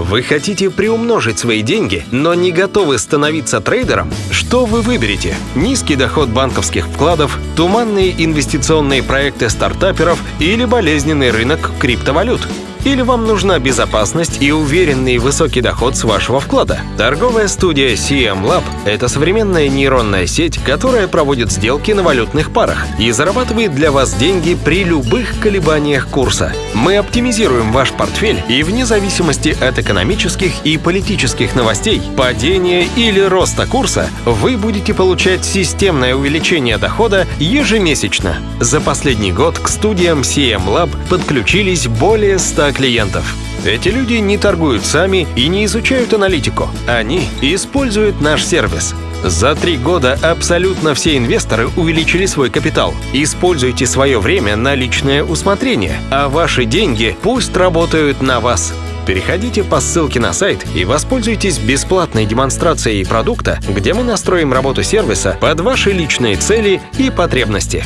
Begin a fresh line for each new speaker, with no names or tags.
Вы хотите приумножить свои деньги, но не готовы становиться трейдером? Что вы выберете? Низкий доход банковских вкладов, туманные инвестиционные проекты стартаперов или болезненный рынок криптовалют? Или вам нужна безопасность и уверенный высокий доход с вашего вклада? Торговая студия CM Lab — это современная нейронная сеть, которая проводит сделки на валютных парах и зарабатывает для вас деньги при любых колебаниях курса. Мы оптимизируем ваш портфель и вне зависимости от экономических и политических новостей, падения или роста курса, вы будете получать системное увеличение дохода ежемесячно. За последний год к студиям CM Lab подключились более 100 клиентов. Эти люди не торгуют сами и не изучают аналитику. Они используют наш сервис. За три года абсолютно все инвесторы увеличили свой капитал. Используйте свое время на личное усмотрение, а ваши деньги пусть работают на вас. Переходите по ссылке на сайт и воспользуйтесь бесплатной демонстрацией продукта, где мы настроим работу сервиса под ваши личные цели и потребности.